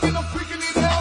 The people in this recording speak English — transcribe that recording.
like I'm freaking it.